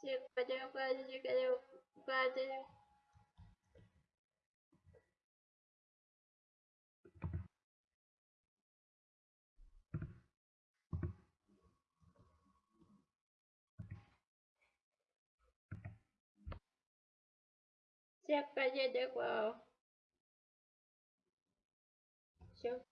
Siapa siapa siapa siapa siapa siapa siapa 行，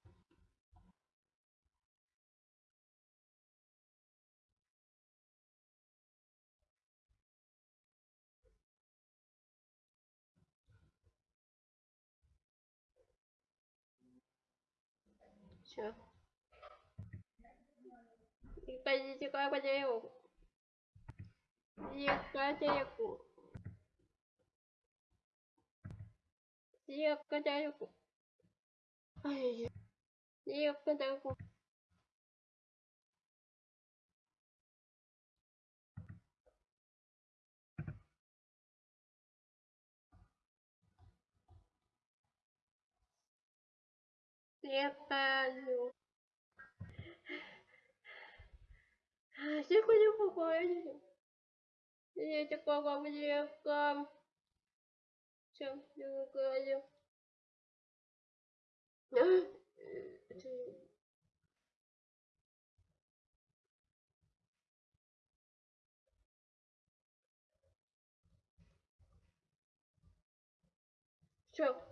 一个一个块钱有，一块钱有股，一个块钱有股，哎呀，一个块钱有 трепаю. Тихо не пугайся. Я такого легко. Чем другое. Все.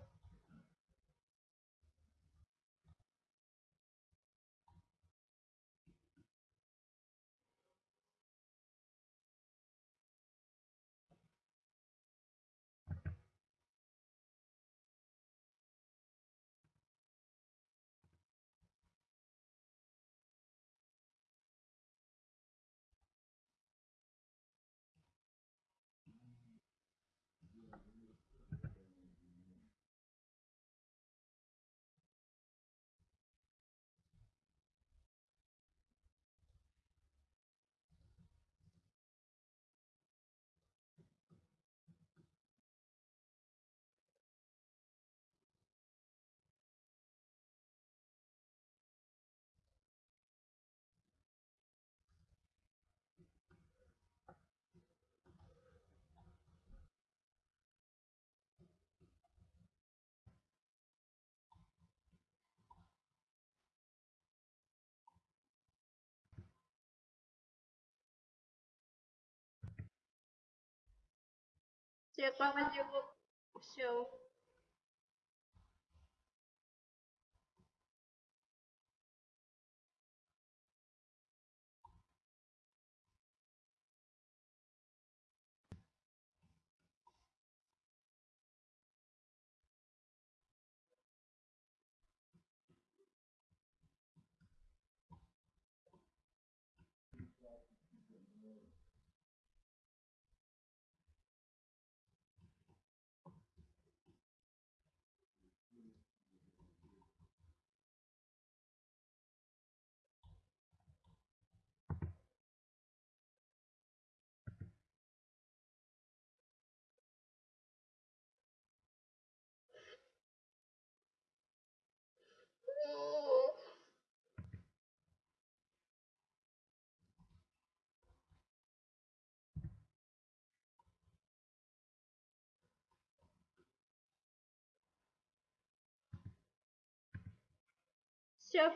เสียงปลามันเยอะกว่าเชียว Jeff